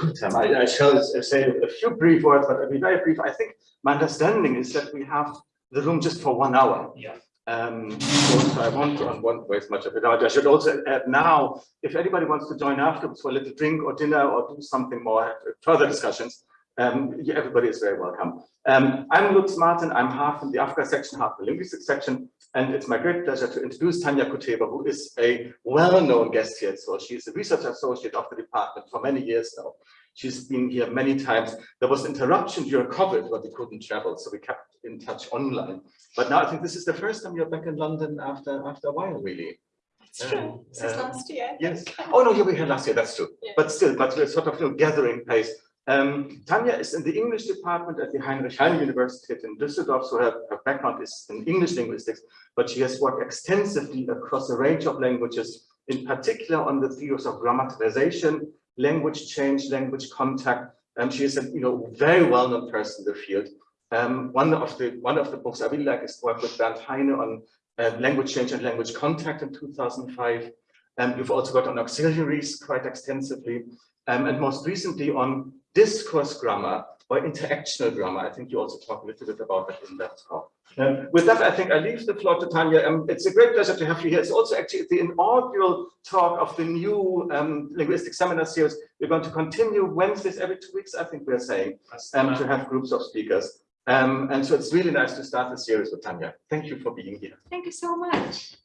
Um, I, I, shall say a few brief words, but I'll be very brief. I think my understanding is that we have the room just for one hour. Yeah. Um, so I won't, I won't waste much of it. I should also add now, if anybody wants to join afterwards for a little drink or dinner or do something more, have further discussions, um, everybody is very welcome. Um, I'm Lutz Marten. I'm half in the Africa section, half in the linguistics section. And it's my great pleasure to introduce Tanya Kuteva, who is a well-known guest here. So she's a research associate of the department for many years now. She's been here many times. There was interruption during COVID but we couldn't travel, so we kept in touch online. But now I think this is the first time you're back in London after after a while, really. That's true. Um, Since uh, last year. Yes. Oh no, you were here last year. That's true. Yeah. But still, but we're sort of you know, gathering pace. Um, Tanya is in the English department at the Heinrich Heine University in Düsseldorf, so her, her, background is in English linguistics, but she has worked extensively across a range of languages, in particular on the theories of grammaticalization, language change, language contact. And she is a you know very well-known person in the field. Um, one of the one of the books I really like is work with Bernd Heine on uh, language change and language contact in 2005. Um, you've also got on auxiliaries quite extensively, um, and most recently on discourse grammar or interactional grammar. I think you also talk a little bit about that in that talk. Um, with that, I think I leave the floor to Tanya. Um, it's a great pleasure to have you here. It's also actually the inaugural talk of the new um, linguistic seminar series. We're going to continue Wednesdays every two weeks, I think we're saying, um, to have groups of speakers. Um, and so it's really nice to start the series with Tanya. Thank you for being here. Thank you so much.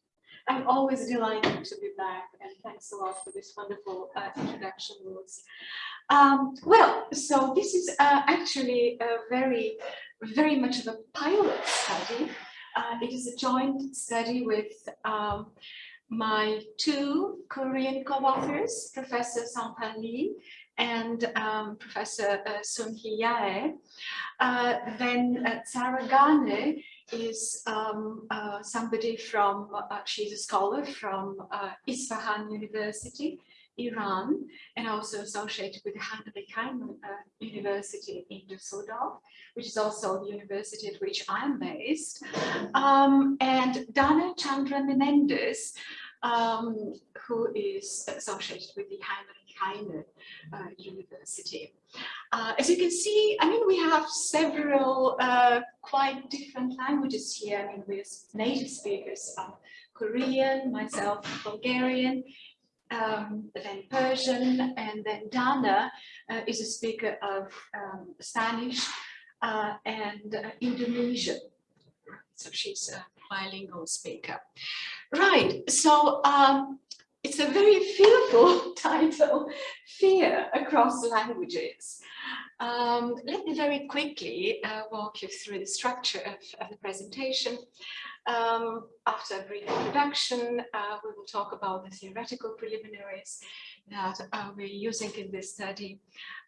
I'm always delighted to be back and thanks a lot for this wonderful uh, introduction, Lutz. Um, well, so this is uh, actually a very, very much of a pilot study. Uh, it is a joint study with um, my two Korean co-authors, Professor Sangpan Lee and um, Professor uh, Sun Hee Yae. Uh, then uh, Sarah Gane is um, uh, somebody from, uh, she's a scholar from uh, Isfahan University, Iran, and also associated with Heinrich Heine University in Düsseldorf, which is also the university at which I'm based. Um, and Dana Chandra Menendez, um, who is associated with the Heinrich Heine uh, University. Uh, as you can see, I mean, we have several uh, quite different languages here. I mean, we're native speakers of Korean, myself, Bulgarian, um, then Persian, and then Dana uh, is a speaker of um, Spanish uh, and uh, Indonesian. So she's a bilingual speaker. Right, so um, it's a very fearful title, Fear Across Languages. Um, let me very quickly uh, walk you through the structure of, of the presentation. Um, after a brief introduction, uh, we will talk about the theoretical preliminaries that uh, we're using in this study.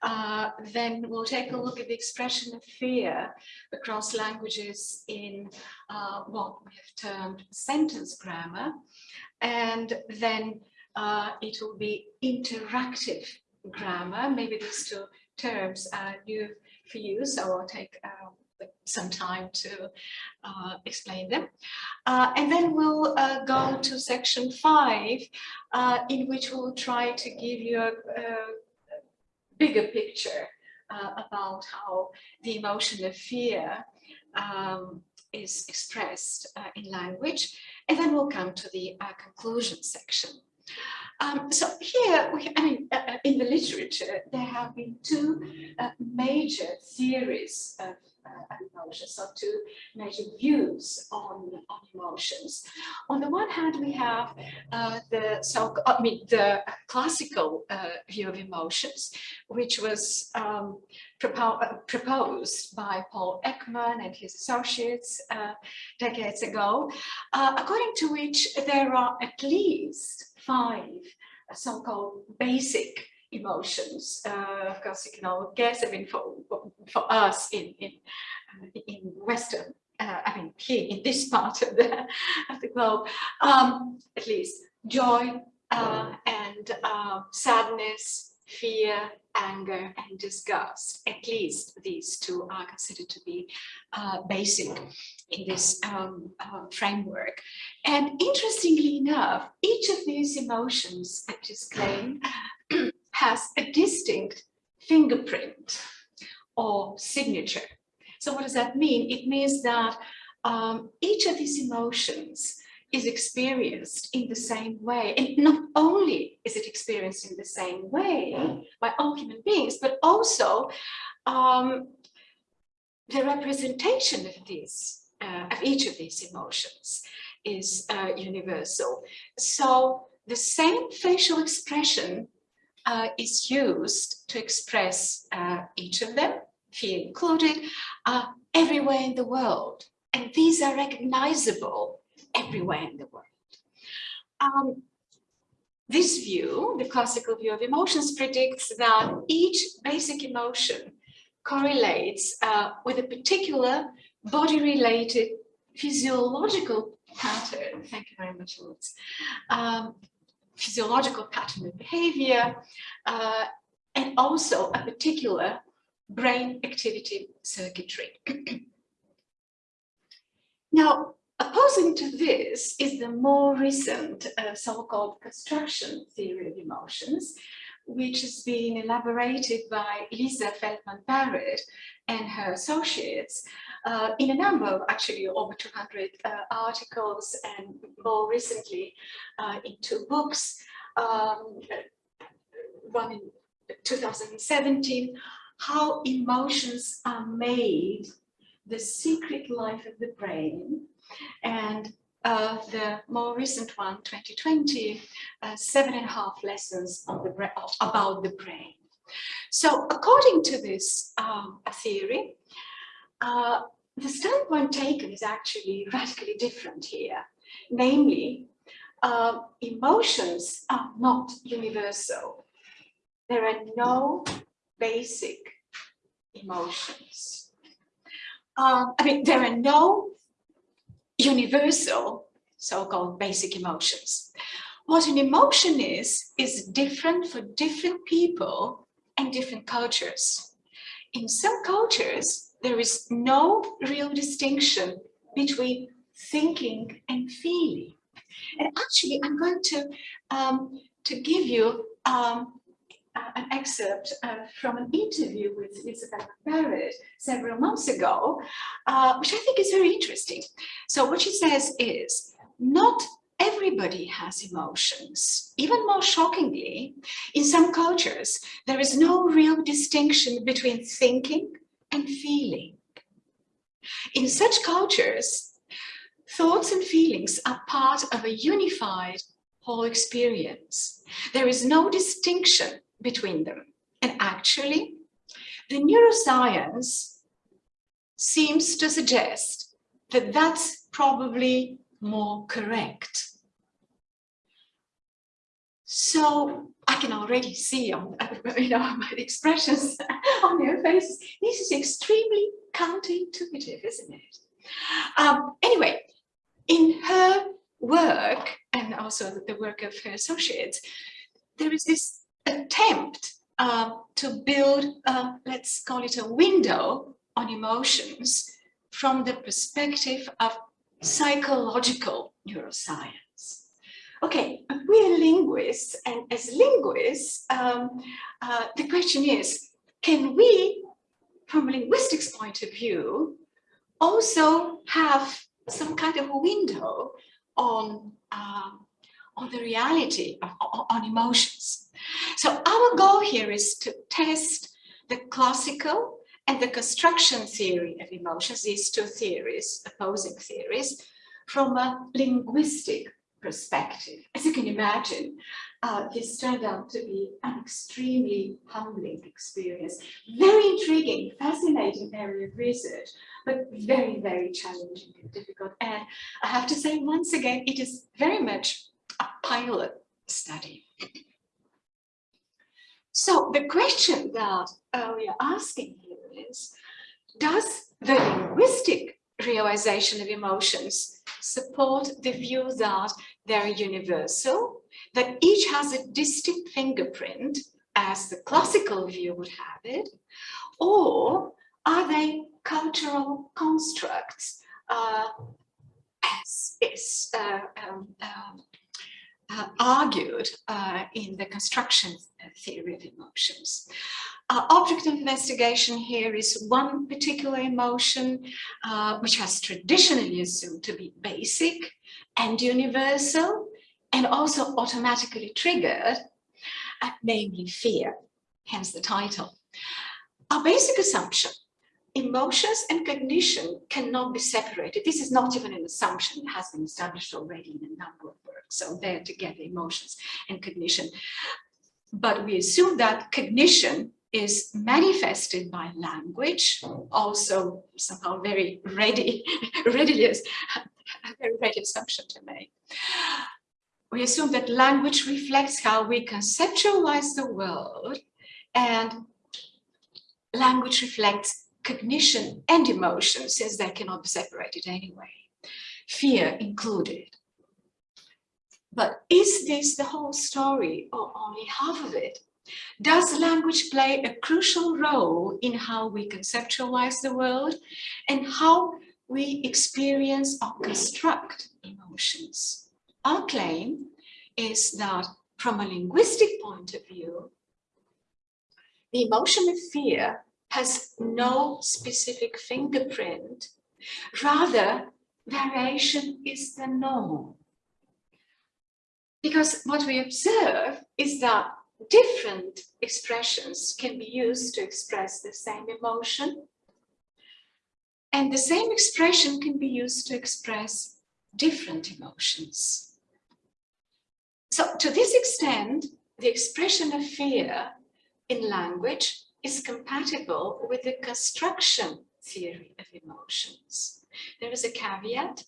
Uh, then we'll take a look at the expression of fear across languages in uh, what we have termed sentence grammar. And then uh, it will be interactive grammar. Maybe these two terms are new for you, so I'll take uh, some time to uh, explain them. Uh, and then we'll uh, go to section five, uh, in which we'll try to give you a, a bigger picture uh, about how the emotion of fear um, is expressed uh, in language. And then we'll come to the conclusion section. Um, so here, we, I mean, uh, in the literature, there have been two uh, major theories of emotions, so two major views on, on emotions. On the one hand, we have uh, the so I mean the classical uh, view of emotions, which was um, propo proposed by Paul Ekman and his associates decades ago, according to which there are at least five so-called basic emotions. Uh, of course, you can all guess. I mean, for for us in in uh, in Western, uh, I mean, here in this part of the of the globe, um, at least joy uh, and uh, sadness, fear, anger, and disgust. At least these two are considered to be uh, basic in this um, uh, framework. And interestingly enough, each of these emotions, I just claim, has a distinct fingerprint or signature. So what does that mean? It means that um, each of these emotions is experienced in the same way. And not only is it experienced in the same way by all human beings, but also um, the representation of these, uh, of each of these emotions is uh, universal. So the same facial expression uh, is used to express uh, each of them, fear included, uh, everywhere in the world. And these are recognizable everywhere in the world. Um, this view, the classical view of emotions, predicts that each basic emotion correlates uh, with a particular body-related physiological pattern. Thank you very much, Lutz. Um, physiological pattern of behavior, uh, and also a particular brain activity circuitry. now, opposing to this is the more recent uh, so-called construction theory of emotions, which has been elaborated by Lisa Feldman Barrett and her associates uh, in a number of actually over 200 uh, articles and more recently uh, in two books, um, one in 2017, how emotions are made, the secret life of the brain, and uh, the more recent one, 2020, uh, seven and a half lessons on the about the brain. So according to this um, theory, uh, the standpoint taken is actually radically different here. Namely, uh, emotions are not universal. There are no basic emotions. Um, I mean, there are no universal so-called basic emotions. What an emotion is, is different for different people and different cultures. In some cultures, there is no real distinction between thinking and feeling. And actually, I'm going to, um, to give you um, an excerpt uh, from an interview with Elizabeth Barrett several months ago, uh, which I think is very interesting. So what she says is, not everybody has emotions. Even more shockingly, in some cultures, there is no real distinction between thinking and feeling. In such cultures, thoughts and feelings are part of a unified whole experience. There is no distinction between them. And actually, the neuroscience seems to suggest that that's probably more correct. So can already see on you know my expressions on their faces. This is extremely counterintuitive, isn't it? Um, anyway, in her work and also the work of her associates, there is this attempt uh, to build, uh, let's call it a window on emotions from the perspective of psychological neuroscience. Okay, we're linguists, and as linguists, um, uh, the question is, can we, from a linguistics point of view, also have some kind of a window on, um, on the reality of on emotions? So our goal here is to test the classical and the construction theory of emotions, these two theories, opposing theories, from a linguistic perspective. As you can imagine, uh, this turned out to be an extremely humbling experience. Very intriguing, fascinating area of research, but very, very challenging and difficult. And I have to say, once again, it is very much a pilot study. So the question that uh, we are asking here is, does the linguistic realization of emotions support the view that they're universal, that each has a distinct fingerprint as the classical view would have it, or are they cultural constructs uh, as is uh, um, um, uh, argued uh, in the construction theory of emotions. Uh, object of investigation here is one particular emotion uh, which has traditionally assumed to be basic and universal and also automatically triggered, uh, namely fear, hence the title. Our basic assumption emotions and cognition cannot be separated. This is not even an assumption, it has been established already in a number of works. So they're together, emotions and cognition. But we assume that cognition is manifested by language, also somehow very ready, ready a very ready assumption to make. We assume that language reflects how we conceptualize the world and language reflects cognition and emotion since they cannot be separated anyway, fear included. But is this the whole story or only half of it? Does language play a crucial role in how we conceptualize the world and how we experience or construct emotions? Our claim is that from a linguistic point of view, the emotion of fear has no specific fingerprint. Rather, variation is the norm. Because what we observe is that different expressions can be used to express the same emotion. And the same expression can be used to express different emotions. So to this extent, the expression of fear in language is compatible with the construction theory of emotions. There is a caveat.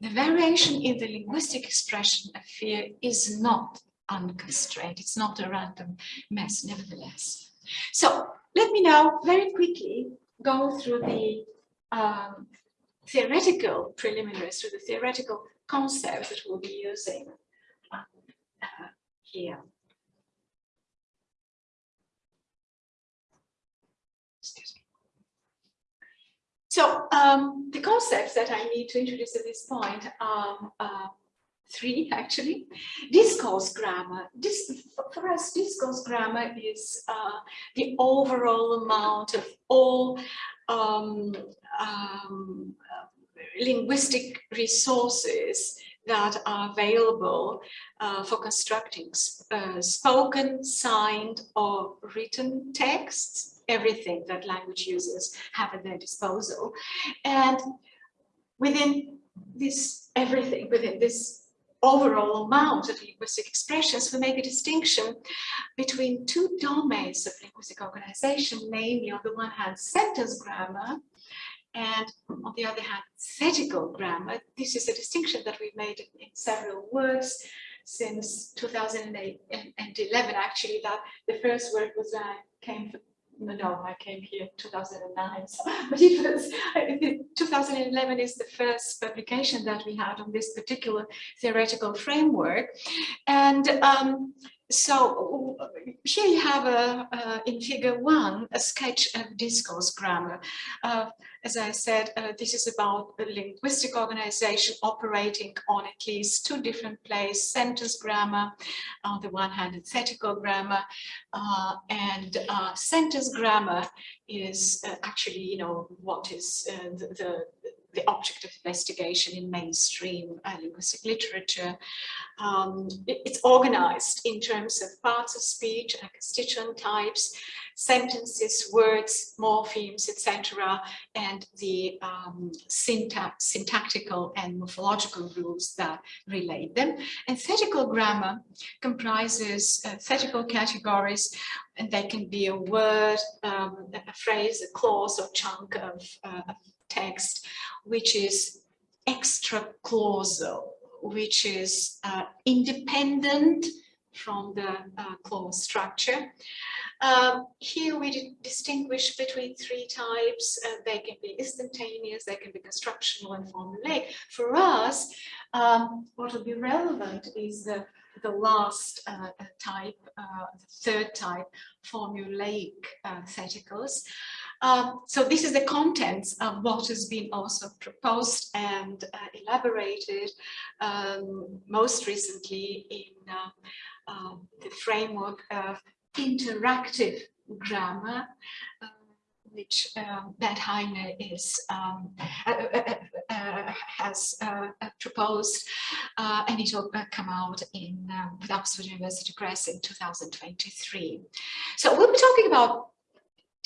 The variation in the linguistic expression of fear is not unconstrained. It's not a random mess, nevertheless. So let me now very quickly go through the um, theoretical preliminaries, through the theoretical concepts that we'll be using uh, here. So um, the concepts that I need to introduce at this point are uh, three actually. Discourse grammar. This, for us, discourse grammar is uh, the overall amount of all um, um, linguistic resources that are available uh, for constructing uh, spoken, signed or written texts everything that language users have at their disposal. And within this everything, within this overall amount of linguistic expressions, we make a distinction between two domains of linguistic organization, namely on the one hand sentence grammar and on the other hand thetical grammar. This is a distinction that we've made in, several works since 2008 and, and 11 actually that the first work was uh, came no, I came here in 2009, so, but it was 2011 is the first publication that we had on this particular theoretical framework. And um, so here you have a, uh, in figure one, a sketch of discourse grammar. Uh, as I said, uh, this is about a linguistic organization operating on at least two different places, sentence grammar, on the one hand, and thetical grammar. Uh, and uh, sentence grammar is uh, actually, you know, what is the, the the object of investigation in mainstream uh, linguistic literature. Um, it, it's organized in terms of parts of speech and constituent types, sentences, words, morphemes, etc., and the um, syntax, syntactical and morphological rules that relate them. And thetical grammar comprises uh, thetical categories, and they can be a word, um, a phrase, a clause, or chunk of, uh, text, which is extra clausal, which is uh, independent from the uh, clause structure. Um, here we distinguish between three types. Uh, they can be instantaneous, they can be constructional and formulaic. For us, um, what will be relevant is the, the last uh, type, uh, the third type, formulaic uh, theticals. Um, so this is the contents of what has been also proposed and uh, elaborated um, most recently in uh, uh, the framework of interactive grammar, uh, which um, Bernd Heine is um, uh, uh, has proposed, and it will come out in um, with Oxford University Press in 2023. So we'll be talking about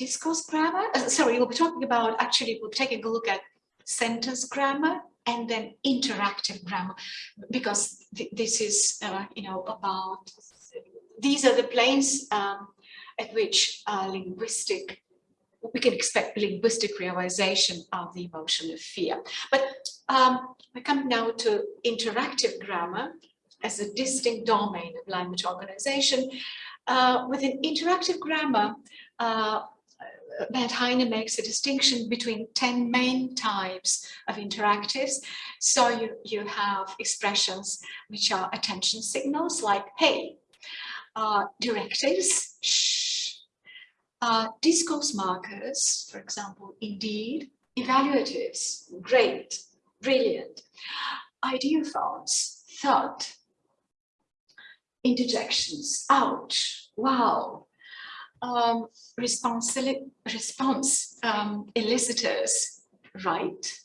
discourse grammar. sorry, we'll be talking about actually we'll be taking a look at sentence grammar and then interactive grammar because th this is you know about these are the planes um, at which linguistic we can expect linguistic realization of the emotion of fear. But um, come now to interactive grammar as a distinct domain of language organization. Uh, within interactive grammar, uh, Bernd Heine makes a distinction between 10 main types of interactives. So you, you have expressions which are attention signals like, hey, uh, directives, shh, uh, discourse markers, for example, indeed, evaluatives, great, brilliant, ideophones, thought, interjections, ouch, wow, um, response, um, elicitors, right,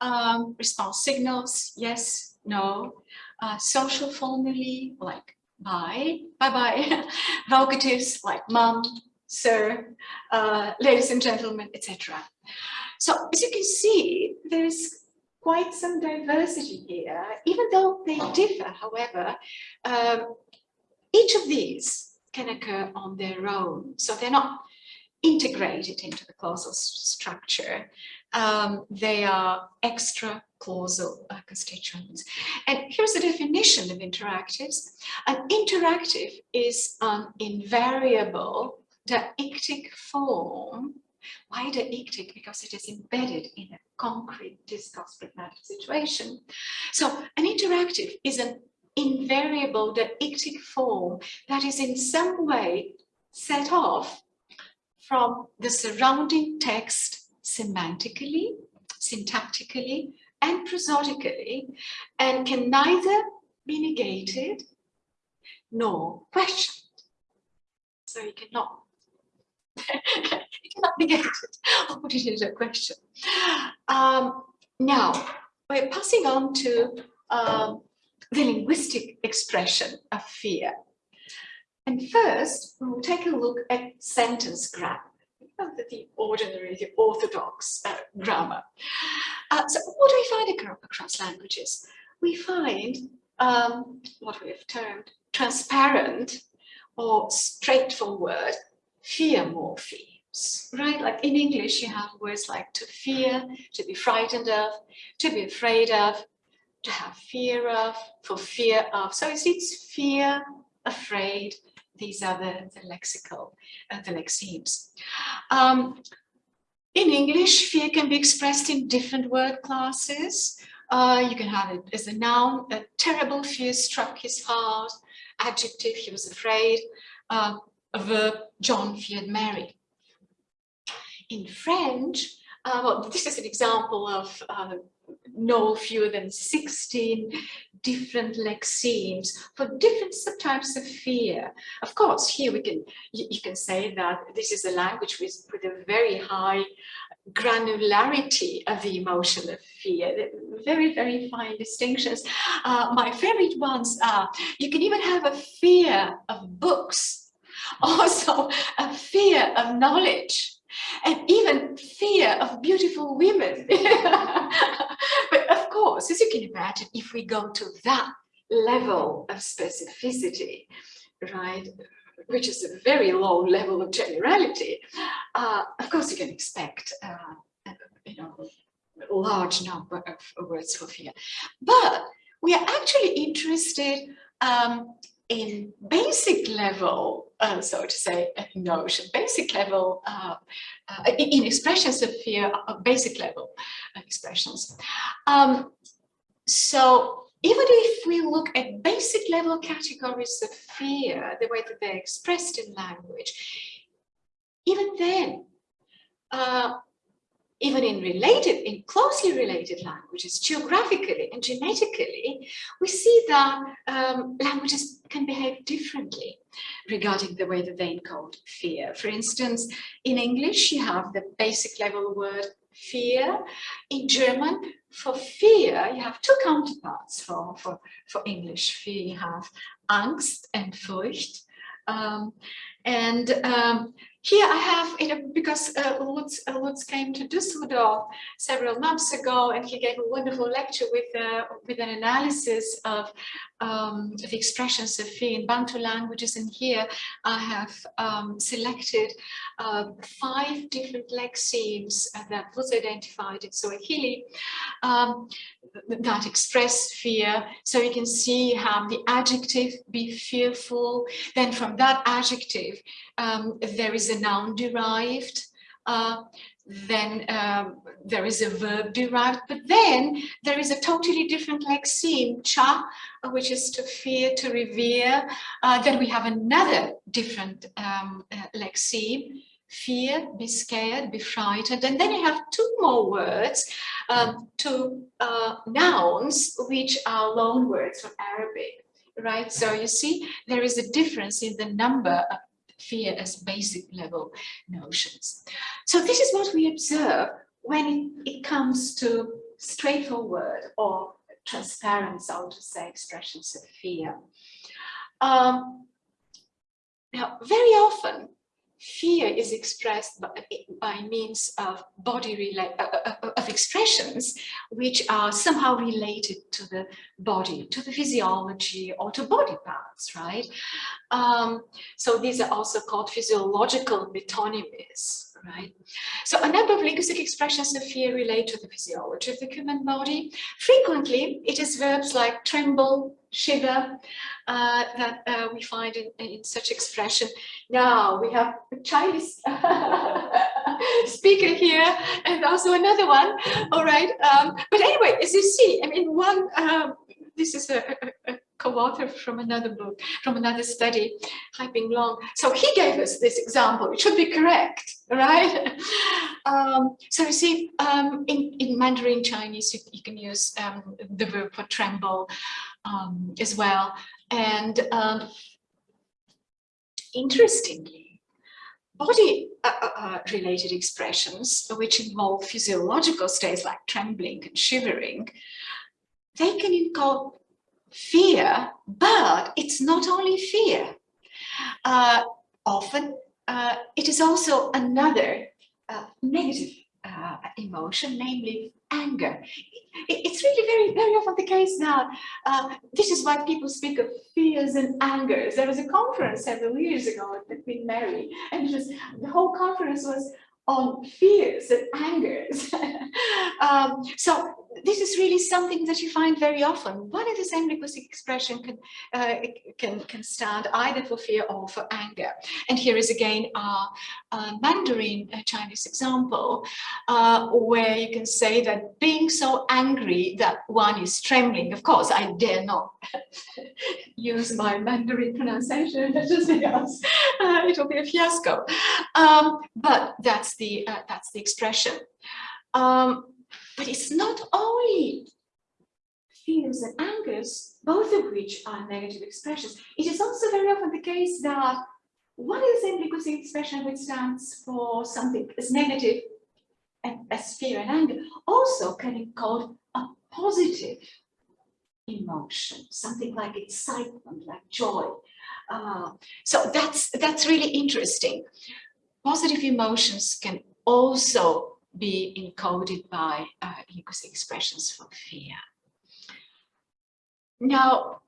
um, response signals, yes, no, uh, social formulae like bye, bye-bye, vocatives like mum, sir, uh, ladies and gentlemen, etc. So as you can see, there's quite some diversity here, even though they differ, however, um, each of these can occur on their own. So they're not integrated into the clausal structure. Um, they are extra clausal uh, constituents. And here's the definition of interactives. An interactive is an invariable deictic form. Why deictic? Because it is embedded in a concrete discourse pragmatic situation. So an interactive is an invariable deictic form that is in some way set off from the surrounding text semantically, syntactically, and prosodically, and can neither be negated nor questioned. So you cannot it cannot be negated. I'll put it into a question. Um, now, we're passing on to um, the linguistic expression of fear. And first, we'll take a look at sentence grammar, the ordinary, the orthodox uh, grammar. Uh, so what do we find across languages? We find um, what we have termed transparent or straightforward fear morphemes, right? Like in English, you have words like to fear, to be frightened of, to be afraid of, to have fear of, for fear of. So it's, it's fear, afraid. These are the, the lexical, uh, the lexemes. Um, in English, fear can be expressed in different word classes. Uh, you can have it as a noun, a terrible fear struck his heart, adjective, he was afraid, uh, a verb, John feared Mary. In French, uh, well, this is an example of uh, no fewer than 16 different lexemes for different subtypes of fear. Of course, here we can you, you can say that this is a language with, with a very high granularity of the emotion of fear, very, very fine distinctions. Uh, my favorite ones are, you can even have a fear of books also a fear of knowledge and even fear of beautiful women. course, as you can imagine, if we go to that level of specificity, right, which is a very low level of generality, uh, of course you can expect, uh, you know, a large number of words for fear. But we are actually interested um, in basic level, uh, so to say, notion, basic level, uh, uh, in expressions of fear, uh, basic level expressions. Um, so even if we look at basic level categories of fear, the way that they're expressed in language, even then, uh, even in related, in closely related languages, geographically and genetically, we see that um, languages can behave differently regarding the way that they encode fear. For instance, in English, you have the basic level word fear. In German, for fear, you have two counterparts for, for, for English fear. You have Angst and Furcht. Um, and um, here I have because uh, Lutz, uh, Lutz came to Düsseldorf several months ago and he gave a wonderful lecture with, uh, with an analysis of um, the expressions of fear in Bantu languages. And here I have um, selected uh, five different lexemes that Lutz identified in Swahili um, that express fear. So you can see how the adjective be fearful. Then from that adjective, um, there is a noun derived. Uh, then um, there is a verb derived, but then there is a totally different lexeme, cha, which is to fear, to revere. Uh, then we have another different um, uh, lexeme, fear, be scared, be frightened. And then you have two more words, um, two uh, nouns, which are loan words from Arabic, right? So you see, there is a difference in the number of fear as basic level notions. So this is what we observe when it, comes to straightforward or transparent, so to say, expressions of fear. Um, now, very often, fear is expressed by, by means of body uh, uh, uh, of expressions which are somehow related to the body, to the physiology or to body parts, right? Um, so these are also called physiological metonymies right? So a number of linguistic expressions of fear relate to the physiology of the human body. Frequently, it is verbs like tremble, shiver, uh, that uh, we find in, in, such expression. Now we have a Chinese speaker here and also another one, all right? Um, but anyway, as you see, I mean, one, um, this is a, a, a co-author from another book, from another study, Haiping Long. So he gave us this example, it should be correct, right? um, so you see, um, in, in Mandarin Chinese, you, you can use um, the verb for tremble um, as well. And um, interestingly, body uh, uh, uh, related expressions, which involve physiological states like trembling and shivering, they can encode fear, but it's not only fear. Uh, often uh, it is also another uh, negative uh, emotion, namely anger. It, it's really very, very often the case now. Uh, this is why people speak of fears and angers. There was a conference several years ago at Queen Mary, and was, the whole conference was on fears and angers. um, so this is really something that you find very often. One and the same linguistic expression can, uh, can, can stand either for fear or for anger. And here is again our uh, Mandarin uh, Chinese example, uh, where you can say that being so angry that one is trembling, of course, I dare not use my Mandarin pronunciation just uh, it will be a fiasco. Um, but that's the, uh, that's the expression. Um, but it's not only fears and angers, both of which are negative expressions. It is also very often the case that one is the same linguistic expression which stands for something as negative as fear and anger also can be called a positive emotion, something like excitement, like joy. Uh, so that's that's really interesting. Positive emotions can also be encoded by uh, linguistic expressions for fear. Now,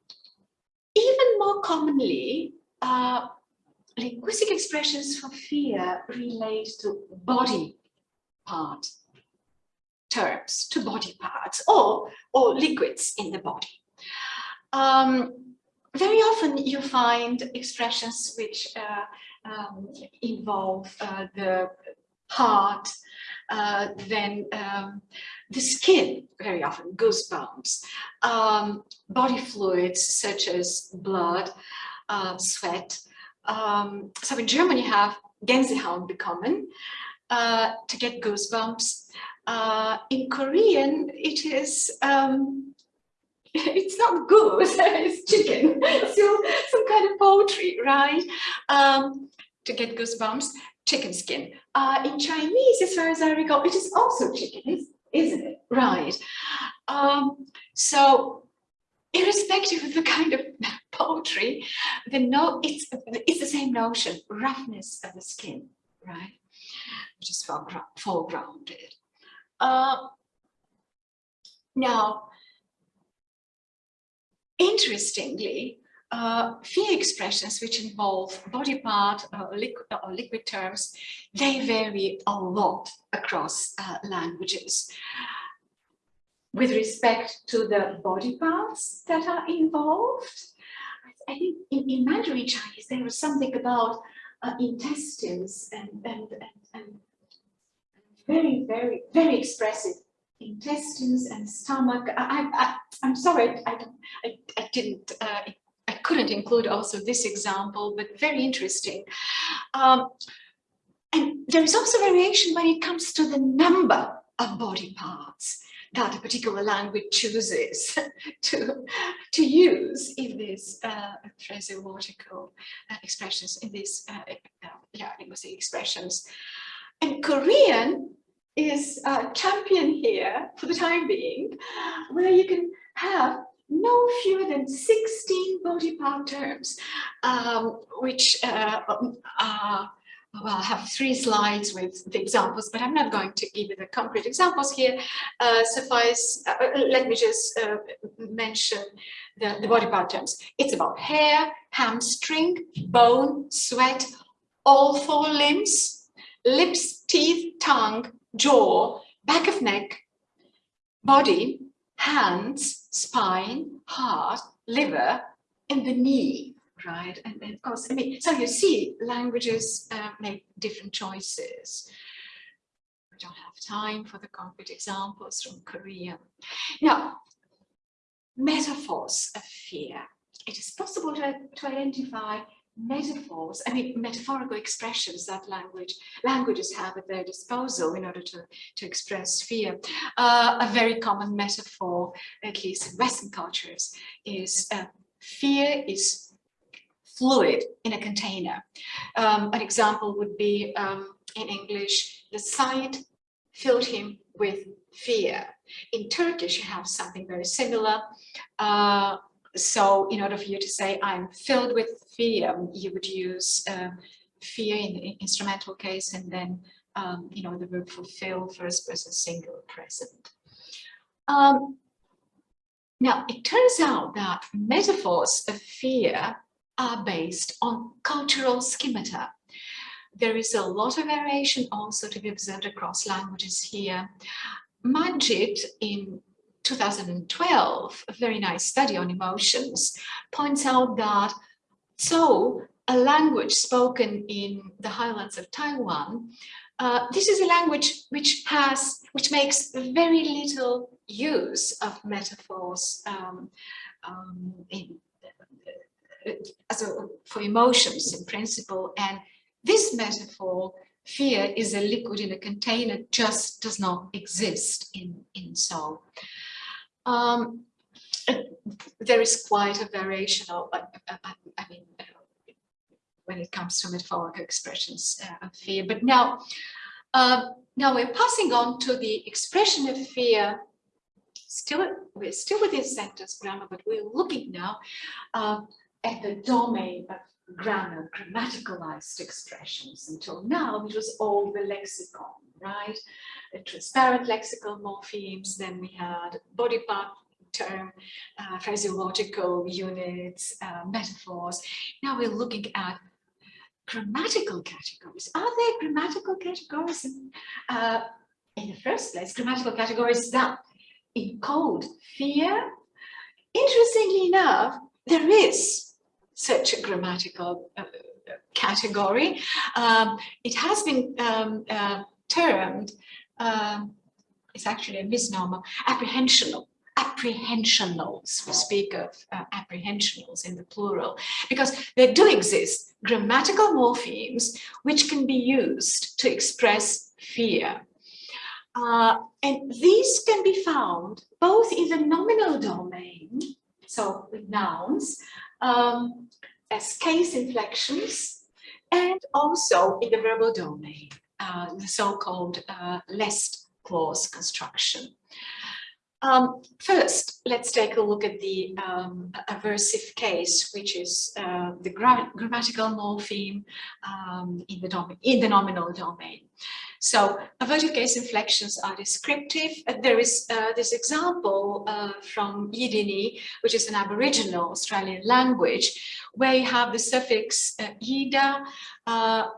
even more commonly, uh, linguistic expressions for fear relate to body part terms, to body parts or, or liquids in the body. Um, very often you find expressions which uh, um, involve uh, the heart, uh, then um, the skin, very often goosebumps, um, body fluids such as blood, uh, sweat. Um, so in Germany you have Gänsehaut bekommen, uh, to get goosebumps. Uh, in Korean, it is um, it's not goose, it's chicken. so some kind of poultry, right? Um, to get goosebumps, chicken skin. Uh, in Chinese, as far as I recall, it is also chicken, isn't it? Right. Um, so irrespective of the kind of poultry, the no, it's it's the same notion, roughness of the skin, right? Which is foregrounded. Uh, now, interestingly, uh, fear expressions which involve body part uh, liquid, or liquid terms, they vary a lot across uh, languages. With respect to the body parts that are involved, I think in, in Mandarin Chinese there was something about uh, intestines and, and, and, and very, very, very expressive intestines and stomach. I, I'm sorry, I, I, I didn't, uh, couldn't include also this example, but very interesting. Um, and there is also variation when it comes to the number of body parts that a particular language chooses to, to use in these uh, phraseological uh, expressions, in these uh, uh yeah, linguistic expressions. And Korean is a champion here for the time being, where you can have no fewer than 16 body part terms, um, which uh, uh, well, I have three slides with the examples, but I'm not going to give you the concrete examples here. Uh, suffice, uh, uh, let me just uh, mention the, the body part terms. It's about hair, hamstring, bone, sweat, all four limbs, lips, teeth, tongue, jaw, back of neck, body, hands, spine, heart, liver, and the knee, right? And, and of course, I mean, so you see languages uh, make different choices. We don't have time for the concrete examples from Korea. Now, metaphors of fear. It is possible to, to identify metaphors, I mean, metaphorical expressions that language languages have at their disposal in order to, to express fear. Uh, a very common metaphor, at least in Western cultures, is uh, fear is fluid in a container. Um, an example would be um, in English, the sight filled him with fear. In Turkish, you have something very similar. Uh, so in order for you to say, I'm filled with fear, you would use uh, fear in the instrumental case and then, um, you know, the verb fulfill, first person singular present. Um, now, it turns out that metaphors of fear are based on cultural schemata. There is a lot of variation also to be observed across languages here. Majid in 2012, a very nice study on emotions, points out that so a language spoken in the highlands of Taiwan, uh, this is a language which has, which makes very little use of metaphors um, um, in, as a, for emotions in principle. And this metaphor fear is a liquid in a container just does not exist in in Tsou. Um, there is quite a variation of, I, I, I mean, when it comes to metaphorical expressions uh, of fear. But now, uh, now we're passing on to the expression of fear. Still, we're still within sentence grammar, but we're looking now uh, at the domain of grammar, grammaticalized expressions. Until now, it was all the lexicon, right? transparent lexical morphemes, then we had body part term, uh, units, uh, metaphors. Now we're looking at grammatical categories. Are there grammatical categories in, uh, in the first place? Grammatical categories that encode fear? Interestingly enough, there is such a grammatical uh, category. Um, it has been um, uh, termed um, it's actually a misnomer, apprehensional apprehensionals. We speak of uh, apprehensionals in the plural because there do exist grammatical morphemes which can be used to express fear. Uh, and these can be found both in the nominal domain, so with nouns, um, as case inflections, and also in the verbal domain, uh, the so-called uh, lest clause construction. Um, first, let's take a look at the um, aversive case, which is uh, the gra grammatical morpheme um, in, the in the nominal domain. So aversive case inflections are descriptive. Uh, there is uh, this example uh, from Yidiny, which is an Aboriginal Australian language, where you have the suffix uh, ida uh,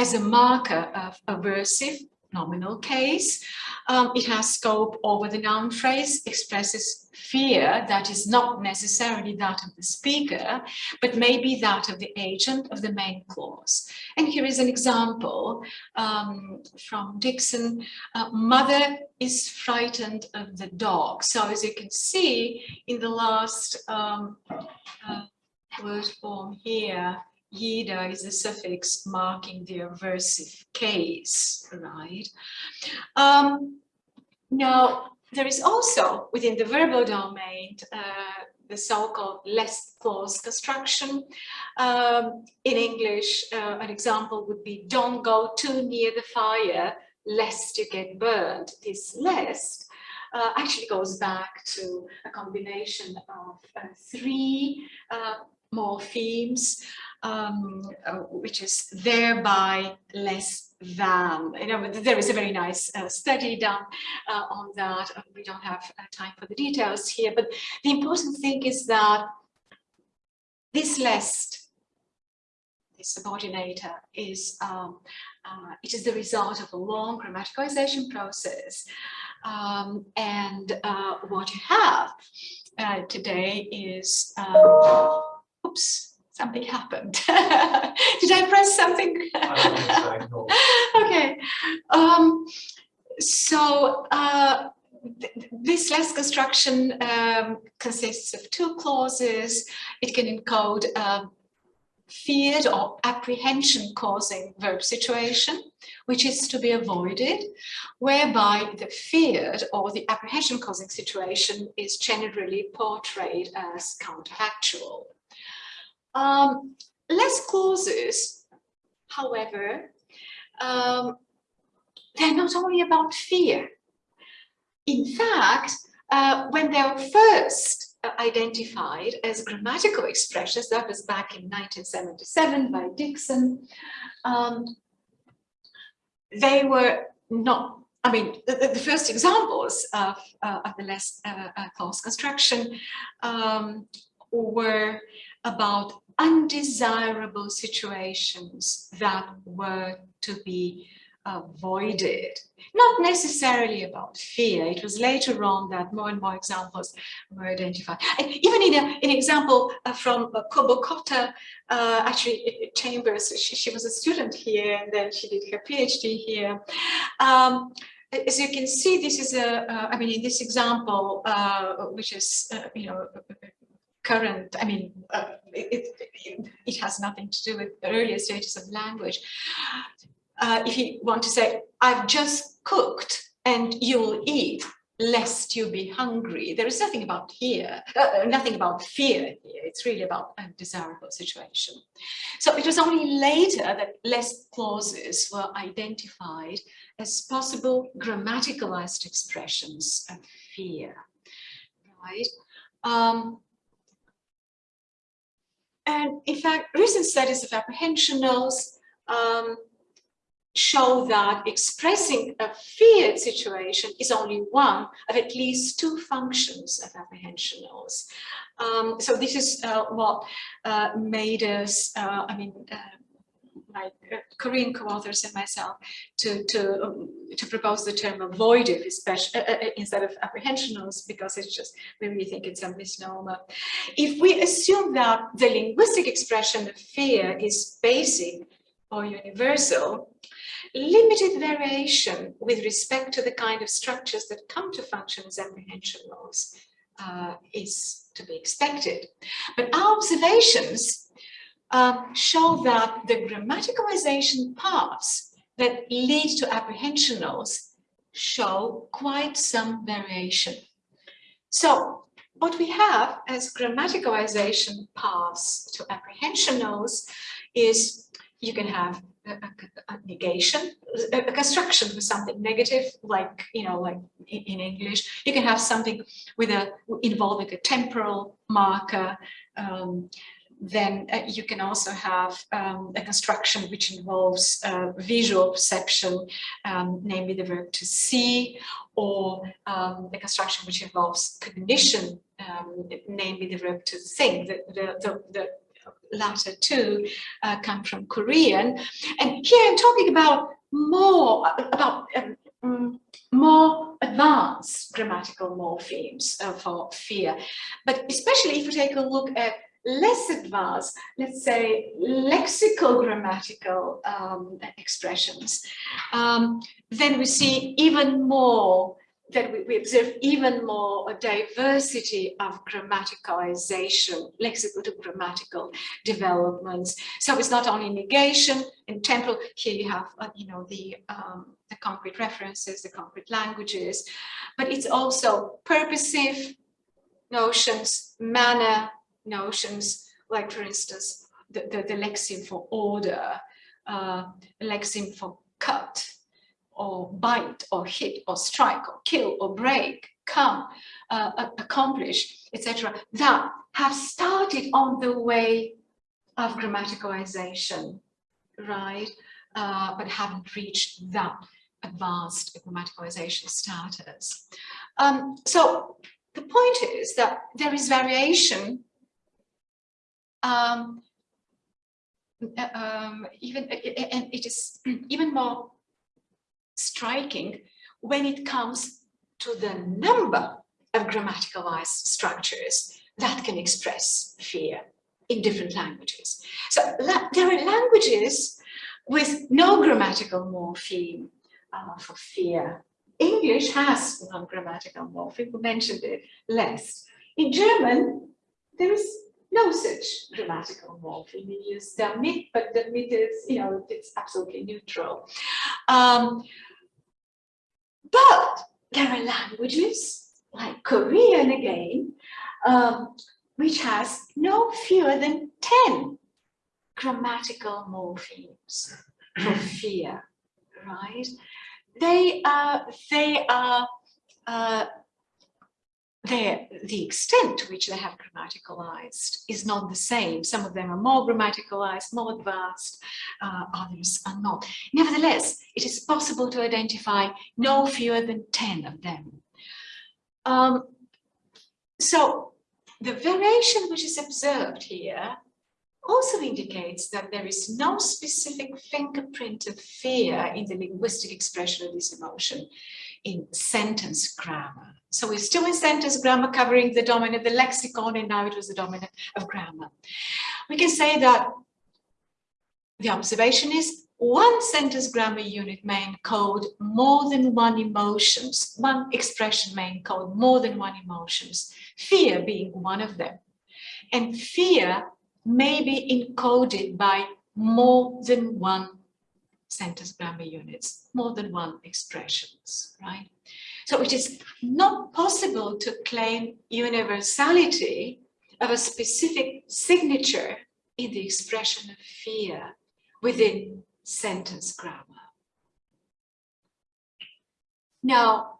as a marker of aversive nominal case. Um, it has scope over the noun phrase, expresses fear that is not necessarily that of the speaker, but maybe that of the agent of the main clause. And here is an example um, from Dixon. Uh, mother is frightened of the dog. So as you can see in the last um, uh, word form here, Yida is a suffix marking the aversive case, right? Um, now, there is also within the verbal domain uh, the so-called lest clause construction. Um, in English, uh, an example would be don't go too near the fire lest you get burned. This lest uh, actually goes back to a combination of uh, three uh, morphemes um, uh, which is thereby less than. You know, there is a very nice uh, study done uh, on that. Uh, we don't have uh, time for the details here, but the important thing is that this list, this subordinator, is um, uh, it is the result of a long grammaticalization process. Um, and what you have today is, um, oops, something happened. Did I press something? so, okay. Um, so uh, th this lest construction um, consists of two clauses. It can encode um, feared or apprehension causing verb situation, which is to be avoided, whereby the feared or the apprehension causing situation is generally portrayed as counterfactual. Um, lest clauses, however, um, they're not only about fear. In fact, uh, when they were first uh, identified as grammatical expressions, that was back in 1977 by Dixon, um, they were not I mean, the, the, first examples of, uh, of the lest uh, uh, clause construction um, were about undesirable situations that were to be avoided. Not necessarily about fear. It was later on that more and more examples were identified. And even in, a, an example uh, from uh, Kobokota, uh, actually Chambers, she, she, was a student here and then she did her PhD here. Um, as you can see, this is a. Uh, I mean, in this example, uh, which is, uh, you know, current, I mean, uh, it, it, it, has nothing to do with the earlier stages of language. Uh, if you want to say, I've just cooked and you'll eat, lest you be hungry. There is nothing about here, uh, nothing about fear here. It's really about a desirable situation. So it was only later that lest clauses were identified as possible grammaticalized expressions of fear, right? Um, and in fact, recent studies of apprehensionals um, show that expressing a feared situation is only one of at least two functions of apprehensionals. Um, so this is uh, what uh, made us, uh, I mean, uh, my uh, Korean co-authors and myself to to um, to propose the term avoided especially uh, uh, instead of apprehensionals because it's just we really think it's a misnomer. If we assume that the linguistic expression of fear is basic or universal, limited variation with respect to the kind of structures that come to function as apprehensionals uh, is to be expected. But our observations um, show that the grammaticalization parts that lead to apprehensionals show quite some variation. So what we have as grammaticalization paths to apprehensionals is you can have a, a, a negation, a, a, construction with something negative, like, you know, like in, in, English. You can have something with a involving a temporal marker. Um, then uh, you can also have um, a construction which involves uh, visual perception, um, namely the verb to see, or um, a construction which involves cognition, um, namely the verb to think. The, the, the, the latter two uh, come from Korean. And here I'm talking about more, about um, mm, more advanced grammatical morphemes uh, for fear. But especially if you take a look at less advanced, let's say lexical grammatical um, expressions, um, then we see even more that we, we, observe even more a diversity of grammaticalization, lexical to grammatical developments. So it's not only negation and temporal, here you have, uh, you know, the, um, the concrete references, the concrete languages, but it's also purposive notions, manner notions, like for instance, the, the, the lexeme for order, uh, lexeme for cut, or bite or hit or strike or kill or break, come, uh, accomplish, etc. that have started on the way of grammaticalization, right? Uh, but haven't reached that advanced grammaticalization status. Um, so the point is that there is variation um, um, even and it is even more striking when it comes to the number of grammaticalized structures that can express fear in different languages. So there are languages with no grammatical morpheme uh, for fear. English has one grammatical morpheme, we mentioned it lest. In German, there is no such grammatical morpheme. We use damit, but damit is, you know, it's absolutely neutral. Um, but there are languages like Korean again, um, which has no fewer than 10 grammatical morphemes for fear, right? They are, they are, uh, the extent to which they have grammaticalized is not the same. Some of them are more grammaticalized, more advanced, uh, others are not. Nevertheless, it is possible to identify no fewer than 10 of them. Um, so the variation which is observed here also indicates that there is no specific fingerprint of fear in the linguistic expression of this emotion in sentence grammar. So we're still in sentence grammar covering the domain of the lexicon and now it was the domain of grammar. We can say that the observation is one sentence grammar unit may encode more than one emotions, one expression may encode more than one emotions, fear being one of them. And fear may be encoded by more than one sentence grammar units, more than one expressions, right? So it is not possible to claim universality of a specific signature in the expression of fear within sentence grammar. Now,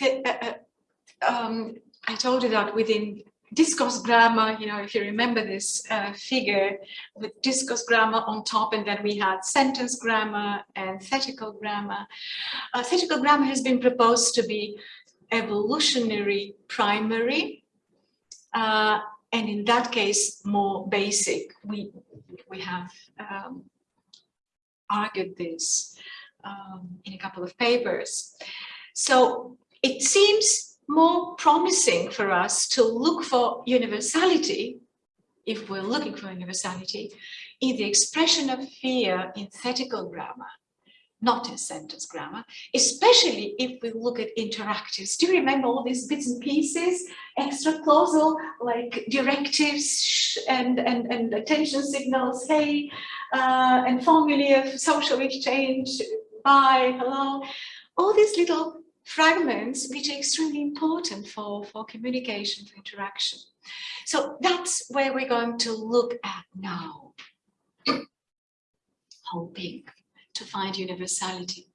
uh, uh, um, I told you that within discourse grammar, you know, if you remember this uh, figure with discourse grammar on top, and then we had sentence grammar and thetical grammar. Uh, thetical grammar has been proposed to be evolutionary primary, uh, and in that case, more basic. We, we have um, argued this um, in a couple of papers. So it seems more promising for us to look for universality, if we're looking for universality, in the expression of fear in thetical grammar, not in sentence grammar, especially if we look at interactives. Do you remember all these bits and pieces, extra clausal, like directives and, and, and attention signals, hey, uh, and formulae of social exchange, bye, hello, all these little fragments which are extremely important for, for communication, for interaction. So that's where we're going to look at now, hoping to find universality.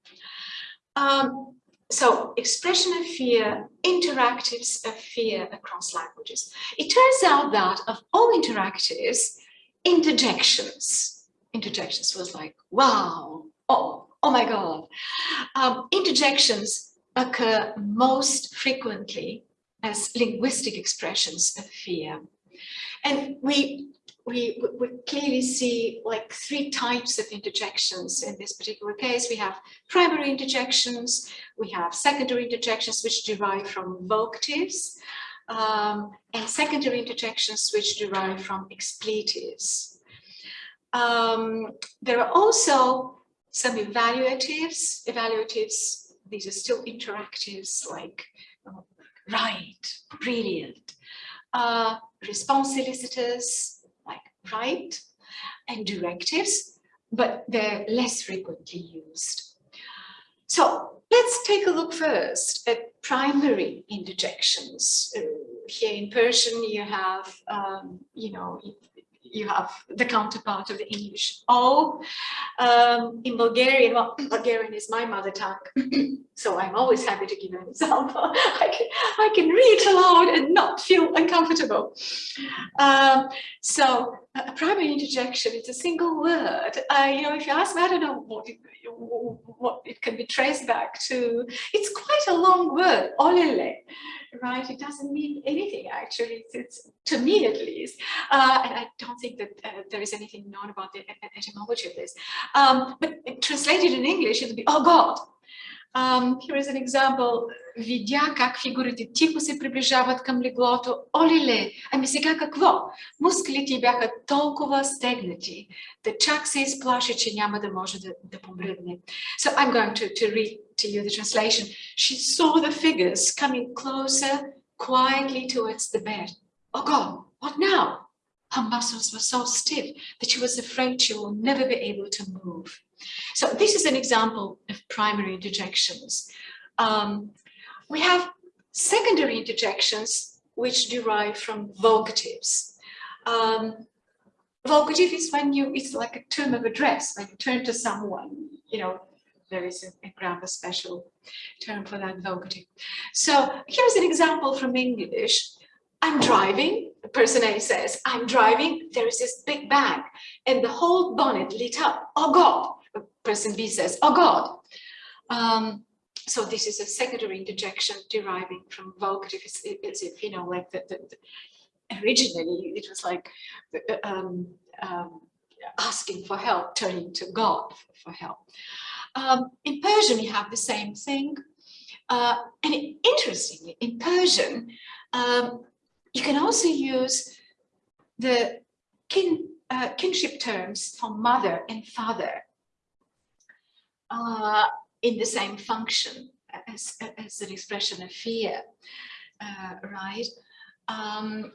Um, so expression of fear, interactives of fear across languages. It turns out that of all interactives, interjections, interjections was like, wow, oh, oh my God. Um, interjections occur most frequently as linguistic expressions of fear. And we we, we clearly see like three types of interjections in this particular case. We have primary interjections, we have secondary interjections which derive from vocatives, um, and secondary interjections which derive from expletives. Um, there are also some evaluatives. Evaluatives, these are still interactives like oh, right, brilliant. Uh, response elicitors, like right and directives, but they're less frequently used. So let's take a look first at primary interjections. Uh, here in Persian, you have, um, you know, you have the counterpart of the English O. Um, in Bulgarian, well, Bulgarian is my mother tongue, so I'm always happy to give an example. I can, I can read aloud and not feel uncomfortable. Um, so a primary interjection, it's a single word. Uh, you know, if you ask me, I don't know what it, what it can be traced back to. It's quite a long word, olele right? It doesn't mean anything actually, it's, it's to me at least. Uh, and I don't think that uh, there is anything known about the etymology of this. Um, but translated in English, it would be, oh God. Um, here is an example. Видя как фигурите тихо се приближават към леглото. Олиле, ами сега какво? Мускулите бяха толкова стегнати, да чак се изплаши, че няма да може да, да помръдне. So I'm going to, to read to you the translation. She saw the figures coming closer quietly towards the bed. Oh God, what now? Her muscles were so stiff that she was afraid she will never be able to move. So this is an example of primary interjections. Um, we have secondary interjections which derive from vocatives. Um, vocative is when you, it's like a term of address, when you turn to someone, you know, there is a, a grammar special term for that vocative. So here's an example from English. I'm driving, person A says, I'm driving, there is this big bang, and the whole bonnet lit up. Oh God, person B says, oh God. Um, so this is a secondary interjection deriving from vocative. It's, it's if, you know, like the, the, the originally it was like um, um, asking for help, turning to God for help. Um, in Persian, you have the same thing. Uh, and interestingly, in Persian, um, you can also use the kin, uh, kinship terms for mother and father. Uh, in the same function as, as an expression of fear, uh, right? Um,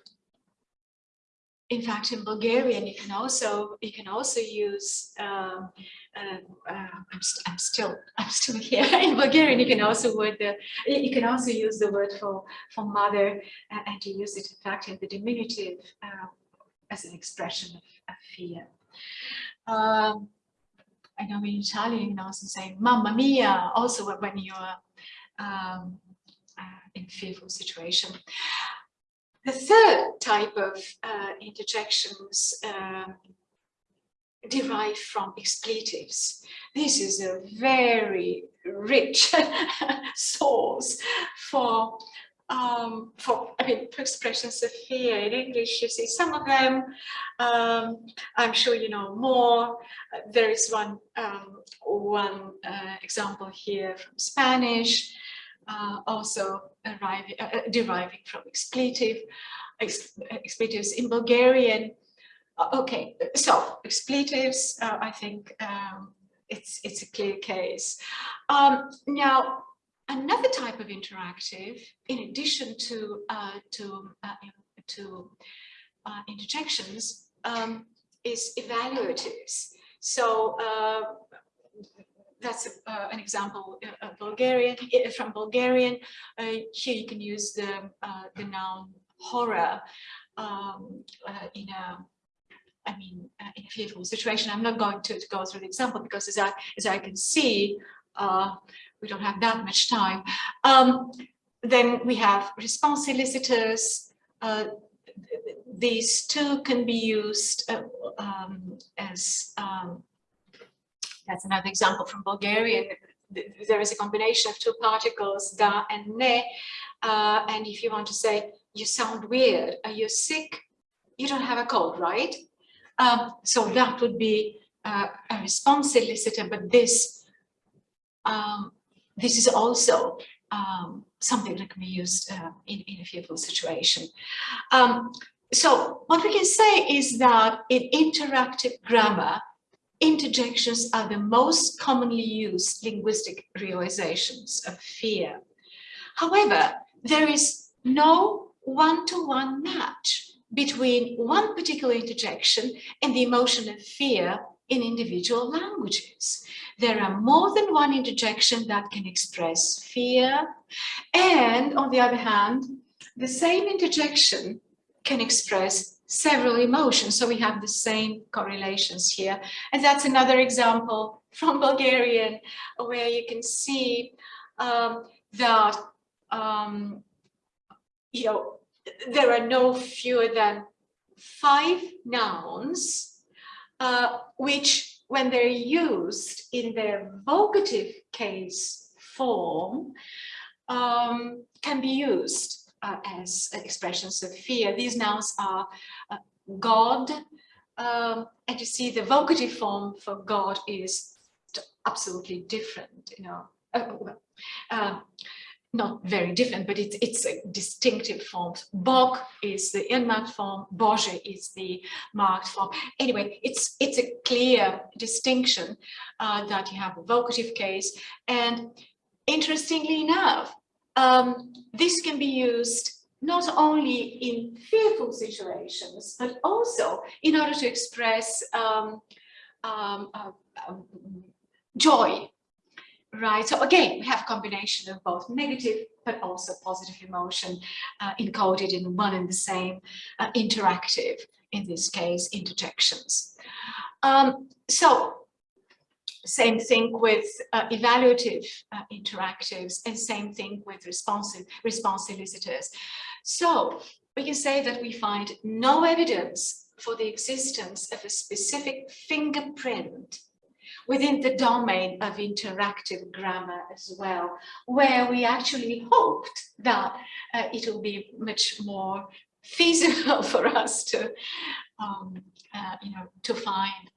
in fact, in Bulgarian, you can also you can also use. Um, uh, uh, I'm, st I'm still I'm still here. in Bulgarian, you can also word the you can also use the word for for mother, uh, and you use it in fact in the diminutive uh, as an expression of, of fear. Um, I know in Italian, you can also say mamma mia, also when you're um, uh, in fearful situation. The third type of uh, interjections um, derive from expletives. This is a very rich source for um, for, I mean, for expressions of fear in English, you see some of them, um, I'm sure you know more. Uh, there is one, um, one uh, example here from Spanish, uh, also arriving, uh, uh, deriving from expletive, ex expletives in Bulgarian. Uh, okay, so expletives, I think, um, it's, it's a clear case. Um, now, another type of interactive, in addition to, uh, to, uh, to uh, interjections, um, is evaluatives. So uh, that's uh, an example uh, Bulgarian from Bulgarian. here you can use the the noun horror um, in a I mean, uh, in a fearful situation. I'm not going to, to, go through the example because as I, as I can see, uh, we don't have that much time. Um, then we have response elicitors. Uh, these two can be used uh, um, as, um, that's another example from Bulgarian. There is a combination of two particles, da and ne. Uh, and if you want to say, you sound weird, are you sick? You don't have a cold, right? Um, so that would be uh, a response elicitor, but this um, this is also um, something that can be used uh, in, in a fearful situation. Um, so what we can say is that in interactive grammar, interjections are the most commonly used linguistic realizations of fear. However, there is no one-to-one -one match between one particular interjection and the emotion of fear in individual languages. There are more than one interjection that can express fear. And on the other hand, the same interjection can express several emotions. So we have the same correlations here. And that's another example from Bulgarian where you can see um, that, um, you know, there are no fewer than five nouns uh, which when they're used in their vocative case form um, can be used uh, as expressions of fear. These nouns are uh, God, um, and you see the vocative form for God is absolutely different, you know. Uh, uh not very different, but it's, it's a distinctive form. Bog is the unmarked form, Bože is the marked form. Anyway, it's, it's a clear distinction uh, that you have a vocative case. And interestingly enough, um, this can be used not only in fearful situations, but also in order to express um, um, uh, um, joy right? So again, we have a combination of both negative but also positive emotion uh, encoded in one and the same uh, interactive, in this case, interjections. Um, so same thing with uh, evaluative uh, interactives and same thing with responsive response elicitors. So we can say that we find no evidence for the existence of a specific fingerprint within the domain of interactive grammar as well, where we actually hoped that uh, it will be much more feasible for us to, um, uh, you know, to find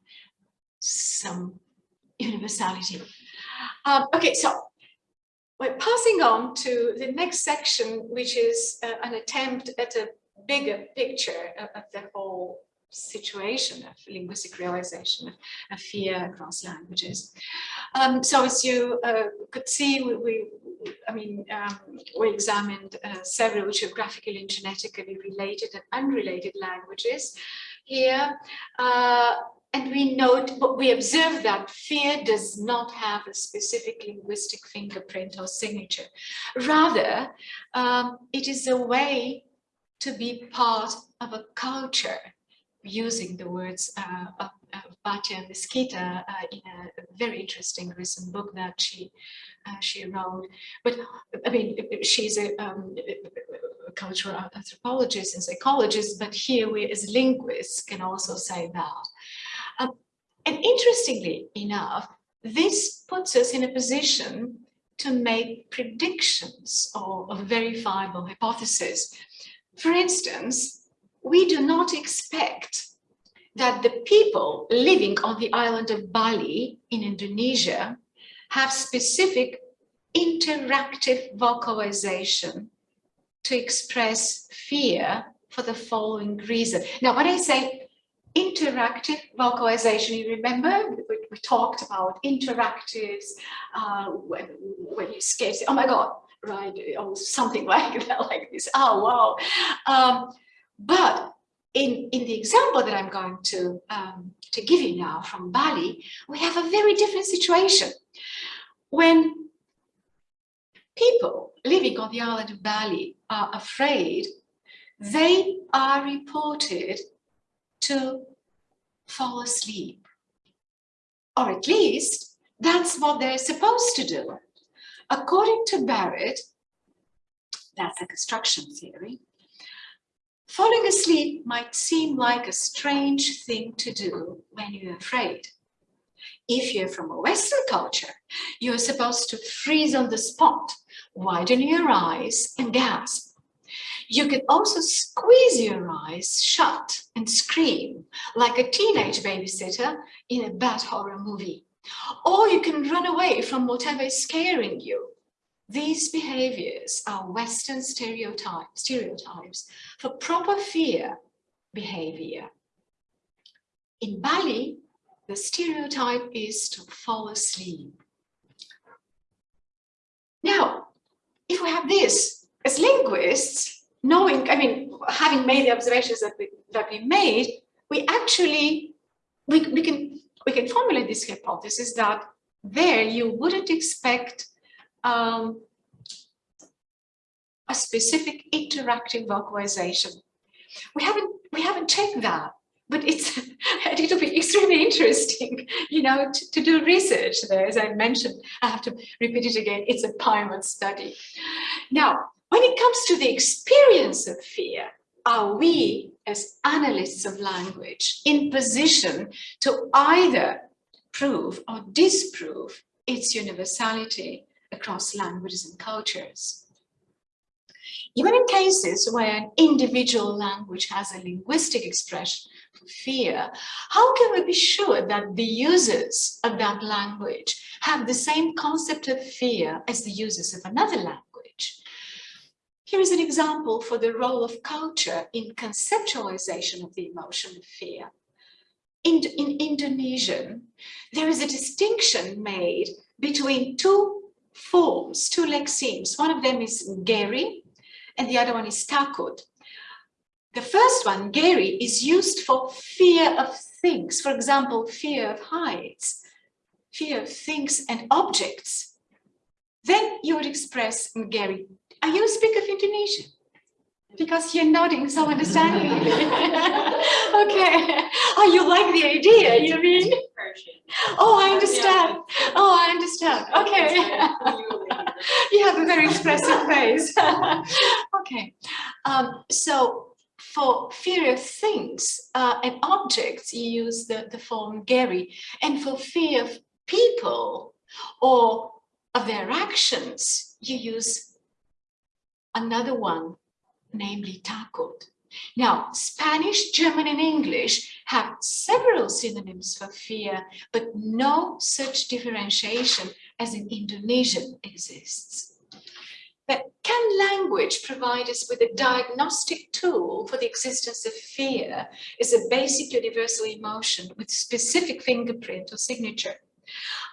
some universality. Um, okay, so we're passing on to the next section, which is uh, an attempt at a bigger picture of, of the whole situation of linguistic realization of, of fear across languages. Um, so as you uh, could see, we, we I mean, um, we examined uh, several geographically and genetically related and unrelated languages here. Uh, and we note, but we observe that fear does not have a specific linguistic fingerprint or signature. Rather, um, it is a way to be part of a culture using the words uh, of, of Batja Mesquita uh, in a very interesting recent book that she uh, she wrote. But I mean, she's a, um, a cultural anthropologist and psychologist, but here we as linguists can also say that. Um, and interestingly enough, this puts us in a position to make predictions or, or verifiable hypotheses. For instance, we do not expect that the people living on the island of Bali in Indonesia have specific interactive vocalization to express fear for the following reason. Now, when I say interactive vocalization, you remember, we we talked about interactives, uh, when, when you skate, oh my God, right, or something like that, like this, oh wow. Um, but in, in the example that I'm going to, um, to give you now from Bali, we have a very different situation. When people living on the island of Bali are afraid, they are reported to fall asleep. Or at least that's what they're supposed to do. According to Barrett, that's a construction theory, falling asleep might seem like a strange thing to do when you're afraid. If you're from a Western culture, you're supposed to freeze on the spot, widen your eyes and gasp. You can also squeeze your eyes shut and scream like a teenage babysitter in a bad horror movie. Or you can run away from whatever is scaring you. These behaviors are Western stereotypes, stereotypes for proper fear behavior. In Bali, the stereotype is to fall asleep. Now, if we have this as linguists, knowing, I mean, having made the observations that we, that we made, we actually, we, we, can, we can formulate this hypothesis that there you wouldn't expect um, a specific interactive vocalization. We haven't, we haven't checked that but it's it'll be extremely interesting, you know, to, to, do research there. As I mentioned, I have to repeat it again. It's a pilot study. Now, when it comes to the experience of fear, are we as analysts of language in position to either prove or disprove its universality across languages and cultures? Even in cases where an individual language has a linguistic expression for fear, how can we be sure that the users of that language have the same concept of fear as the users of another language? Here is an example for the role of culture in conceptualization of the emotion of fear. In, in Indonesian, there is a distinction made between two forms, two lexemes. One of them is geri, and the other one is takut. The first one, geri, is used for fear of things. For example, fear of heights, fear of things and objects. Then you would express geri. Are you a speaker of Indonesian? Because you're nodding so understanding. okay. Oh, you like the idea, you mean? Oh, I understand. Oh, I understand. Okay. you have a very expressive face. okay. Um, so for fear of things uh, and objects, you use the, the form geri. And for fear of people or of their actions, you use another one, namely takut. Now, Spanish, German, and English have several synonyms for fear, but no such differentiation as in Indonesian exists. But can language provide us with a diagnostic tool for the existence of fear as a basic universal emotion with specific fingerprint or signature?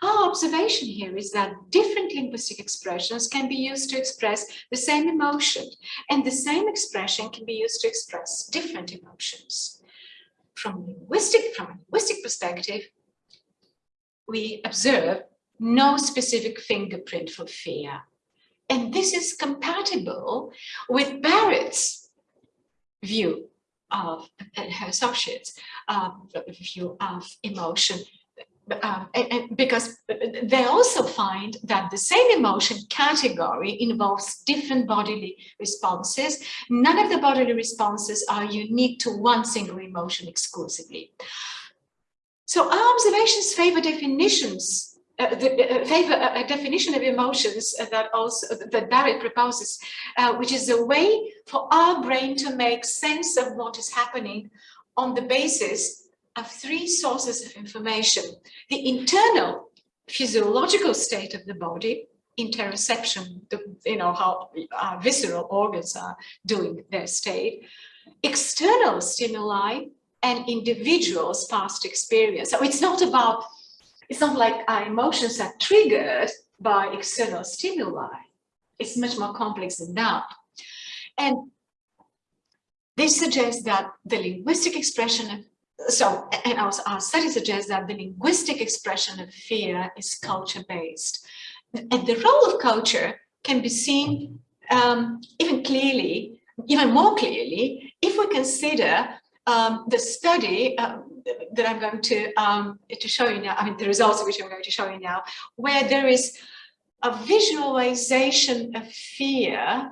Our observation here is that different linguistic expressions can be used to express the same emotion, and the same expression can be used to express different emotions. From linguistic, from a linguistic perspective, we observe no specific fingerprint for fear. And this is compatible with Barrett's view of her associates uh, view of emotion um, because they also find that the same emotion category involves different bodily responses. None of the bodily responses are unique to one single emotion exclusively. So our observations favor definitions uh, the, uh, favor a, a, definition of emotions uh, that also that Barrett proposes, uh, which is a way for our brain to make sense of what is happening on the basis of three sources of information. The internal physiological state of the body, interoception, the, you know, how our visceral organs are doing their state, external stimuli, and individuals' past experience. So it's not about it's not like our emotions are triggered by external stimuli. It's much more complex than that. And this suggests that the linguistic expression of so, and our, our study suggests that the linguistic expression of fear is culture-based. And the role of culture can be seen um, even clearly, even more clearly, if we consider um, the study um, that I'm going to, um, to show you now, I mean, the results of which I'm going to show you now, where there is a visualization of fear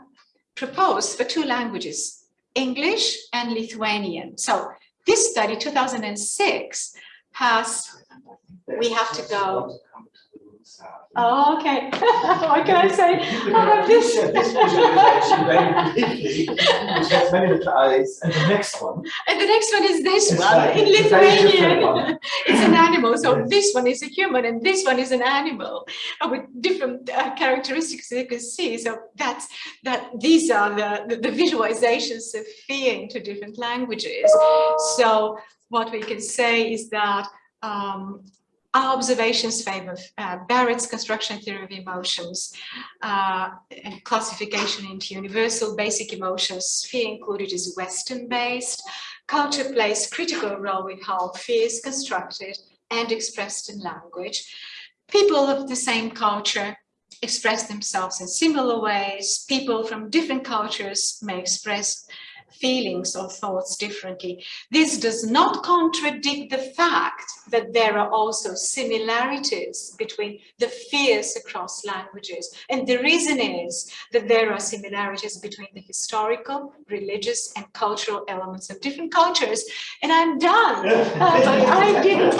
proposed for two languages, English and Lithuanian. So this study, 2006, has, we have to go. Oh, okay. what can I say? I have this. This visualization very briefly, which has many little eyes, and the next one. And the next one is this one like in Lithuanian. it's an animal. So Yes. this one is a human and this one is an animal with different uh, characteristics you can see. So that's that these are the, the, the visualizations of fear into different languages. So what we can say is that um, our observations favor uh, Barrett's construction theory of emotions uh, and classification into universal basic emotions. Fear included is Western based. Culture plays critical role in how fear is constructed and expressed in language. People of the same culture express themselves in similar ways. People from different cultures may express feelings or thoughts differently. This does not contradict the fact that there are also similarities between the fears across languages. And the reason is that there are similarities between the historical, religious and cultural elements of different cultures. And I'm done. Uh, but I didn't